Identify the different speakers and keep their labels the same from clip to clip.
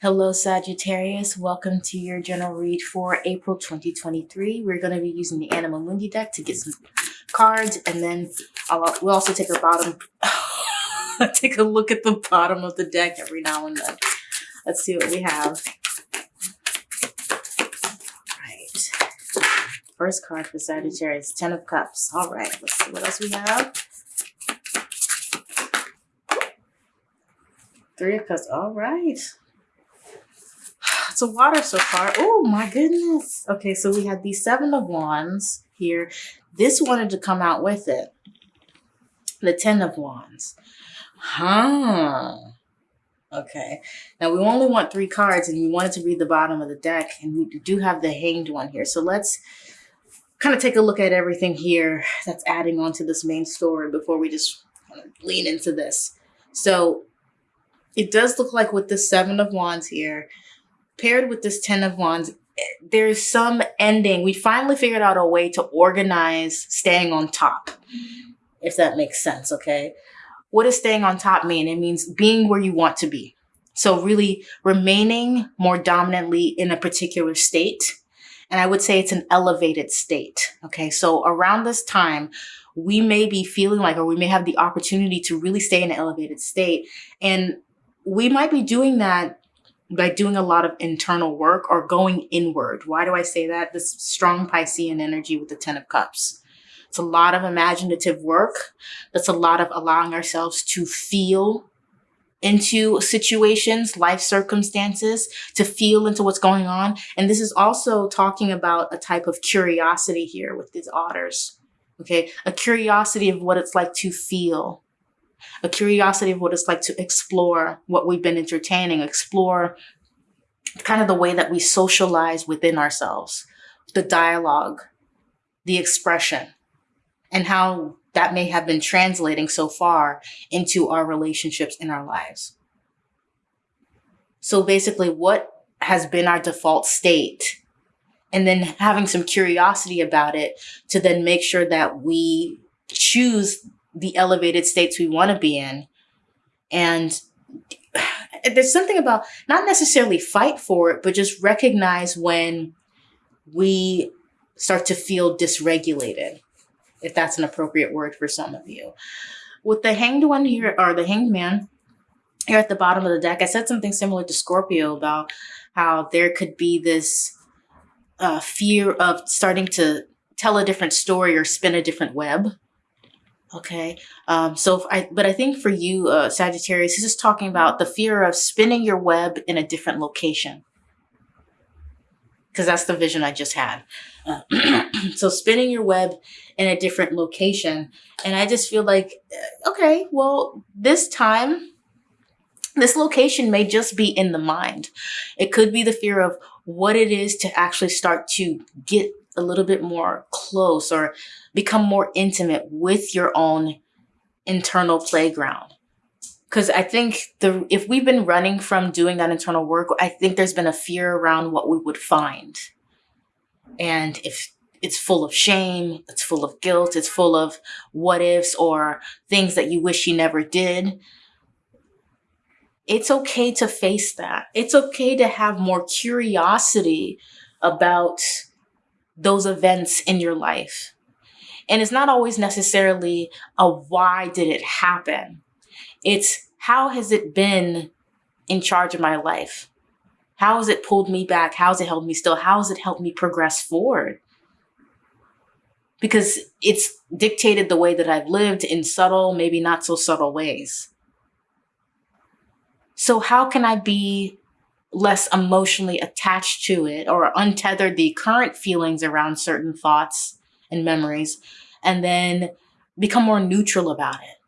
Speaker 1: Hello, Sagittarius. Welcome to your general read for April 2023. We're going to be using the Anima Mundi deck to get some cards, and then I'll, we'll also take a bottom, take a look at the bottom of the deck every now and then. Let's see what we have. Right. First card for Sagittarius, Ten of Cups. All right, let's see what else we have. Three of Cups. All right. It's a water so far. Oh my goodness. Okay, so we had the Seven of Wands here. This wanted to come out with it. The Ten of Wands. Huh. Okay. Now we only want three cards and we wanted to read the bottom of the deck and we do have the hanged one here. So let's kind of take a look at everything here that's adding on to this main story before we just of lean into this. So it does look like with the seven of wands here, paired with this ten of wands, there's some ending. We finally figured out a way to organize staying on top, if that makes sense, okay? What does staying on top mean? It means being where you want to be. So really remaining more dominantly in a particular state. And I would say it's an elevated state. Okay. So around this time, we may be feeling like, or we may have the opportunity to really stay in an elevated state. And we might be doing that by doing a lot of internal work or going inward. Why do I say that? This strong Piscean energy with the 10 of cups. It's a lot of imaginative work. That's a lot of allowing ourselves to feel into situations, life circumstances, to feel into what's going on. And this is also talking about a type of curiosity here with these otters. Okay. A curiosity of what it's like to feel, a curiosity of what it's like to explore what we've been entertaining, explore kind of the way that we socialize within ourselves, the dialogue, the expression and how that may have been translating so far into our relationships in our lives. So basically, what has been our default state, and then having some curiosity about it to then make sure that we choose the elevated states we want to be in. And there's something about not necessarily fight for it, but just recognize when we start to feel dysregulated if that's an appropriate word for some of you. With the hanged one here, or the hanged man here at the bottom of the deck, I said something similar to Scorpio about how there could be this uh, fear of starting to tell a different story or spin a different web. Okay. Um, so I, but I think for you, uh, Sagittarius, this is talking about the fear of spinning your web in a different location because that's the vision I just had. Uh, so spinning your web in a different location. And I just feel like, uh, okay, well, this time, this location may just be in the mind. It could be the fear of what it is to actually start to get a little bit more close or become more intimate with your own internal playground because I think the if we've been running from doing that internal work, I think there's been a fear around what we would find. And if it's full of shame, it's full of guilt, it's full of what ifs or things that you wish you never did. It's okay to face that. It's okay to have more curiosity about those events in your life. And it's not always necessarily a why did it happen? It's how has it been in charge of my life? How has it pulled me back? How has it held me still? How has it helped me progress forward? Because it's dictated the way that I've lived in subtle, maybe not so subtle ways. So how can I be less emotionally attached to it or untether the current feelings around certain thoughts and memories and then become more neutral about it?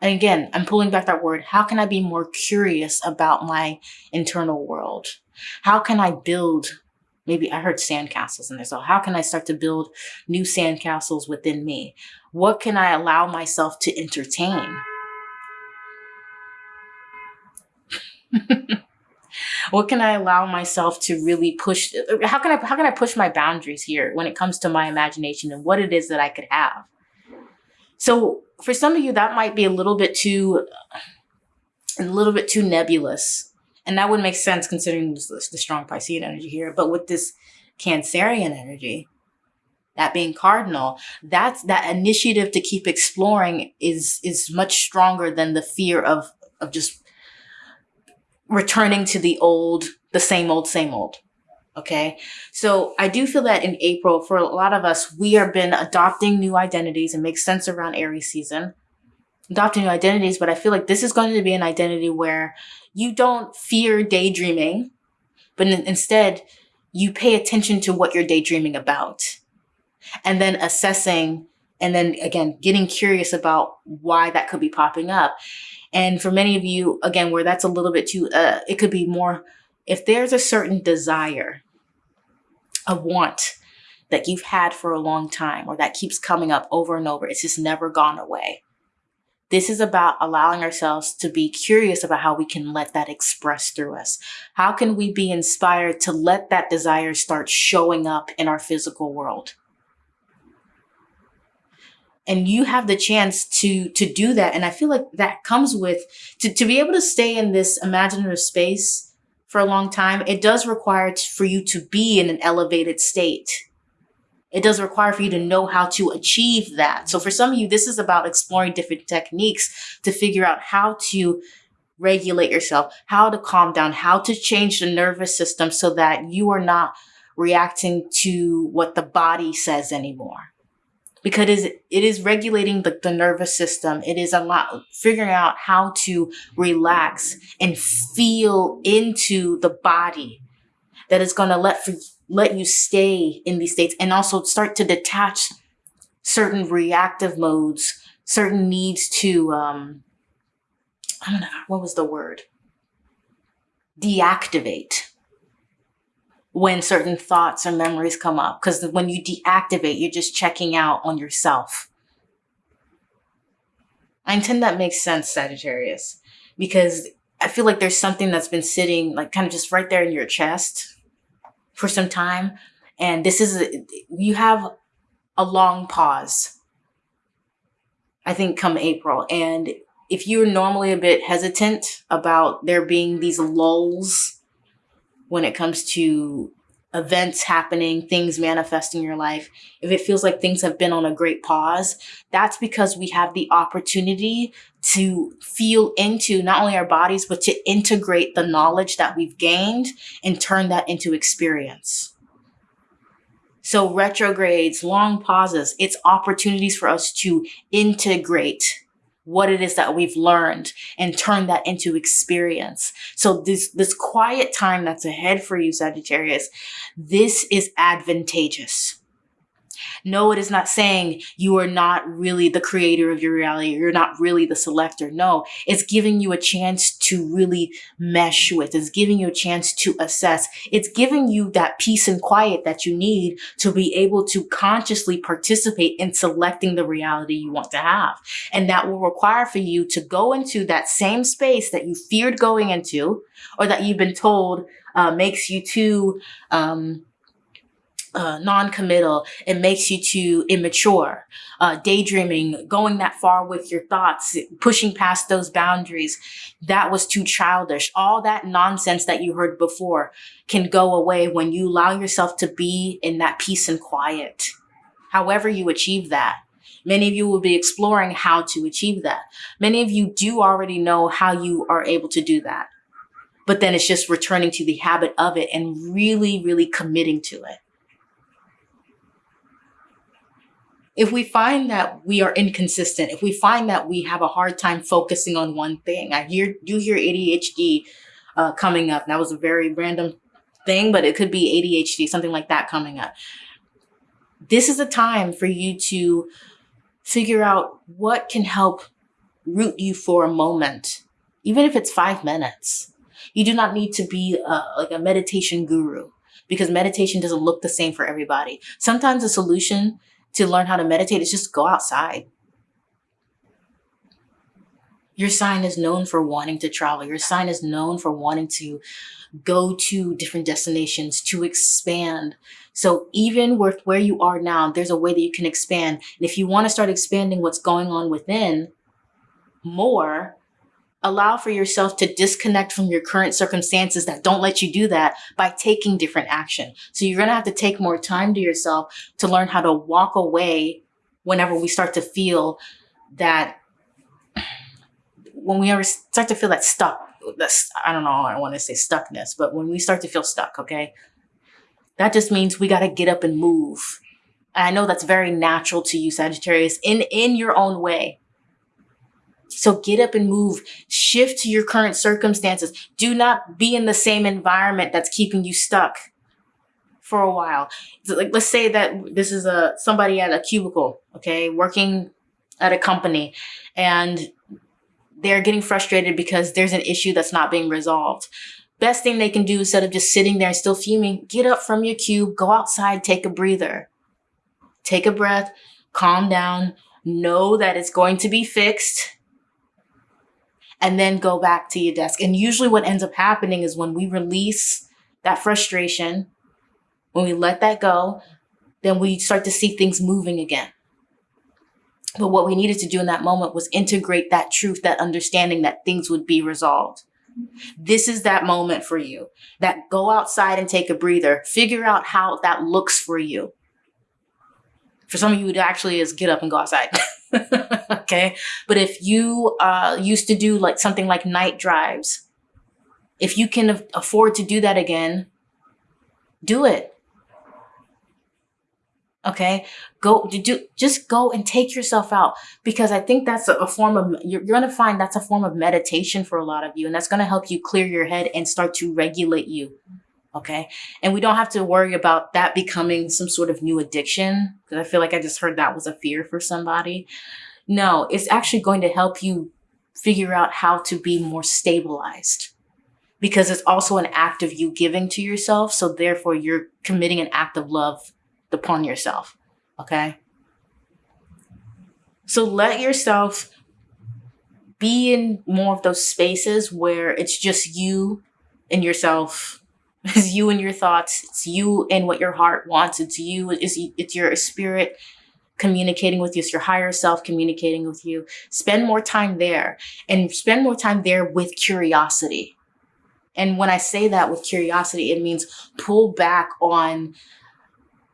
Speaker 1: And again, I'm pulling back that word. How can I be more curious about my internal world? How can I build, maybe I heard sandcastles in there. So how can I start to build new sandcastles within me? What can I allow myself to entertain? what can I allow myself to really push? Uh, how can I, how can I push my boundaries here when it comes to my imagination and what it is that I could have? So for some of you, that might be a little bit too, a little bit too nebulous And that would make sense considering the, the strong Piscean energy here. But with this Cancerian energy, that being cardinal, that's that initiative to keep exploring is is much stronger than the fear of of just returning to the old, the same old, same old. Okay. So I do feel that in April, for a lot of us, we have been adopting new identities and make sense around Aries season, adopting new identities. But I feel like this is going to be an identity where you don't fear daydreaming, but instead you pay attention to what you're daydreaming about and then assessing and then again, getting curious about why that could be popping up. And for many of you, again, where that's a little bit too, uh, it could be more, if there's a certain desire a want that you've had for a long time or that keeps coming up over and over. It's just never gone away. This is about allowing ourselves to be curious about how we can let that express through us. How can we be inspired to let that desire start showing up in our physical world? And you have the chance to, to do that. And I feel like that comes with, to, to be able to stay in this imaginative space for a long time, it does require for you to be in an elevated state. It does require for you to know how to achieve that. So for some of you, this is about exploring different techniques to figure out how to regulate yourself, how to calm down, how to change the nervous system so that you are not reacting to what the body says anymore because it is regulating the, the nervous system. It is a lot figuring out how to relax and feel into the body that is going to let for, let you stay in these states and also start to detach certain reactive modes, certain needs to um I don't know what was the word? Deactivate when certain thoughts or memories come up. Because when you deactivate, you're just checking out on yourself. I intend that makes sense, Sagittarius, because I feel like there's something that's been sitting like kind of just right there in your chest for some time. And this is, a, you have a long pause, I think, come April. And if you're normally a bit hesitant about there being these lulls when it comes to events happening, things manifesting in your life, if it feels like things have been on a great pause, that's because we have the opportunity to feel into not only our bodies, but to integrate the knowledge that we've gained and turn that into experience. So retrogrades, long pauses, it's opportunities for us to integrate what it is that we've learned and turn that into experience. So this, this quiet time that's ahead for you, Sagittarius, this is advantageous. No, it is not saying you are not really the creator of your reality. You're not really the selector. No, it's giving you a chance to really mesh with. It's giving you a chance to assess. It's giving you that peace and quiet that you need to be able to consciously participate in selecting the reality you want to have. And that will require for you to go into that same space that you feared going into or that you've been told uh, makes you too, um, uh, non-committal. It makes you too immature. Uh, daydreaming, going that far with your thoughts, pushing past those boundaries. That was too childish. All that nonsense that you heard before can go away when you allow yourself to be in that peace and quiet. However you achieve that. Many of you will be exploring how to achieve that. Many of you do already know how you are able to do that. But then it's just returning to the habit of it and really, really committing to it. If we find that we are inconsistent, if we find that we have a hard time focusing on one thing, I hear you hear ADHD uh, coming up. That was a very random thing, but it could be ADHD, something like that coming up. This is a time for you to figure out what can help root you for a moment, even if it's five minutes. You do not need to be uh, like a meditation guru because meditation doesn't look the same for everybody. Sometimes a solution to learn how to meditate is just go outside. Your sign is known for wanting to travel. Your sign is known for wanting to go to different destinations, to expand. So even with where you are now, there's a way that you can expand. And if you want to start expanding what's going on within more, allow for yourself to disconnect from your current circumstances that don't let you do that by taking different action. So you're going to have to take more time to yourself to learn how to walk away whenever we start to feel that when we ever start to feel that stuck, that's, I don't know, I want to say stuckness, but when we start to feel stuck, okay, that just means we got to get up and move. And I know that's very natural to you, Sagittarius, in, in your own way. So get up and move, shift to your current circumstances. Do not be in the same environment that's keeping you stuck for a while. Like, let's say that this is a somebody at a cubicle, okay, working at a company and they're getting frustrated because there's an issue that's not being resolved. Best thing they can do instead of just sitting there and still fuming, get up from your cube, go outside, take a breather. Take a breath, calm down, know that it's going to be fixed, and then go back to your desk. And usually what ends up happening is when we release that frustration, when we let that go, then we start to see things moving again. But what we needed to do in that moment was integrate that truth, that understanding that things would be resolved. This is that moment for you that go outside and take a breather. Figure out how that looks for you. For some of you, it actually is get up and go outside. okay. But if you uh, used to do like something like night drives, if you can afford to do that again, do it. Okay, go do just go and take yourself out because I think that's a, form of you're, you're going to find that's a form of meditation for a lot of you, and that's going to help you clear your head and start to regulate you. Okay, and we don't have to worry about that becoming some sort of new addiction because I feel like I just heard that was a fear for somebody. No, it's actually going to help you figure out how to be more stabilized because it's also an act of you giving to yourself. So therefore, you're committing an act of love upon yourself. Okay. So let yourself be in more of those spaces where it's just you and yourself. It's you and your thoughts. It's you and what your heart wants. It's you. It's, it's your spirit communicating with you. It's your higher self communicating with you. Spend more time there and spend more time there with curiosity. And when I say that with curiosity, it means pull back on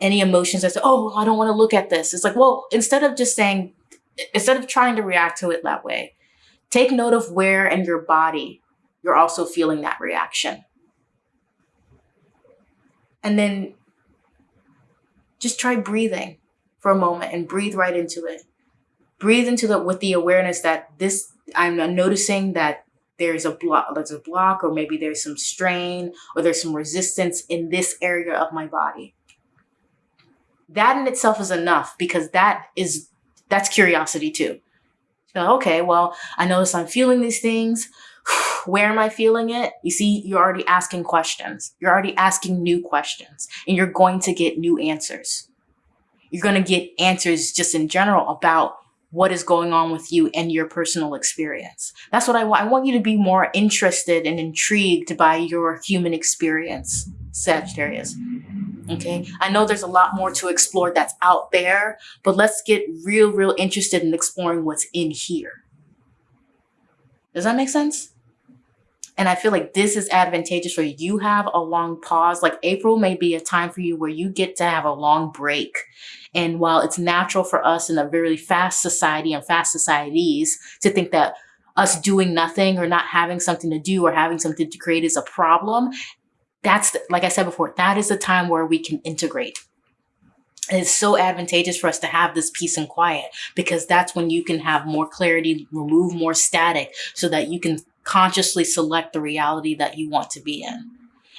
Speaker 1: any emotions that say, oh, I don't want to look at this. It's like, well, instead of just saying, instead of trying to react to it that way, take note of where in your body you're also feeling that reaction. And then just try breathing for a moment and breathe right into it. Breathe into it with the awareness that this, I'm noticing that there's a block, there's a block, or maybe there's some strain or there's some resistance in this area of my body that in itself is enough because that is that's curiosity too. So, okay, well, I notice I'm feeling these things. Where am I feeling it? You see, you're already asking questions. You're already asking new questions and you're going to get new answers. You're going to get answers just in general about what is going on with you and your personal experience. That's what I want. I want you to be more interested and intrigued by your human experience, Sagittarius. Okay. I know there's a lot more to explore that's out there, but let's get real, real interested in exploring what's in here. Does that make sense? And I feel like this is advantageous for you. You have a long pause. Like April may be a time for you where you get to have a long break. And while it's natural for us in a very fast society and fast societies to think that us doing nothing or not having something to do or having something to create is a problem, that's, the, like I said before, that is the time where we can integrate. it's so advantageous for us to have this peace and quiet because that's when you can have more clarity, remove more static so that you can consciously select the reality that you want to be in.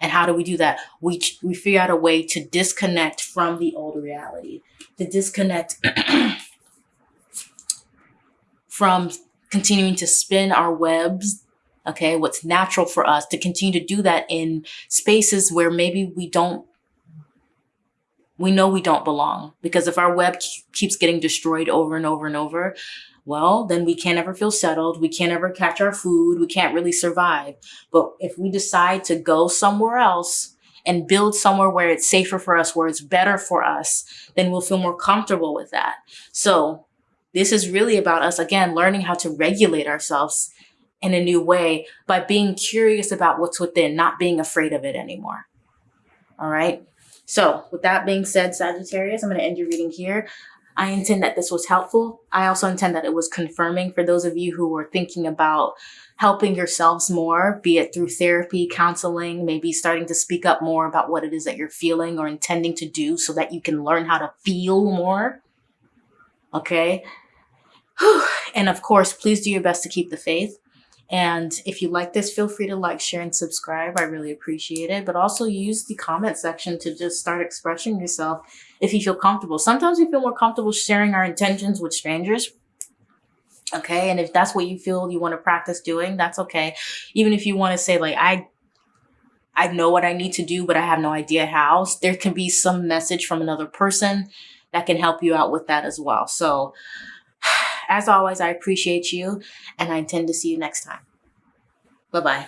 Speaker 1: And how do we do that? We, we figure out a way to disconnect from the old reality, to disconnect from continuing to spin our webs okay, what's natural for us to continue to do that in spaces where maybe we don't, we know we don't belong. Because if our web keeps getting destroyed over and over and over, well, then we can't ever feel settled. We can't ever catch our food. We can't really survive. But if we decide to go somewhere else and build somewhere where it's safer for us, where it's better for us, then we'll feel more comfortable with that. So this is really about us, again, learning how to regulate ourselves in a new way by being curious about what's within, not being afraid of it anymore. All right. So, with that being said, Sagittarius, I'm going to end your reading here. I intend that this was helpful. I also intend that it was confirming for those of you who were thinking about helping yourselves more, be it through therapy, counseling, maybe starting to speak up more about what it is that you're feeling or intending to do so that you can learn how to feel more. Okay. And of course, please do your best to keep the faith. And if you like this, feel free to like, share, and subscribe. I really appreciate it. But also use the comment section to just start expressing yourself if you feel comfortable. Sometimes we feel more comfortable sharing our intentions with strangers. Okay. And if that's what you feel you want to practice doing, that's okay. Even if you want to say, like, I I know what I need to do, but I have no idea how. There can be some message from another person that can help you out with that as well. So as always, I appreciate you and I intend to see you next time. Bye bye.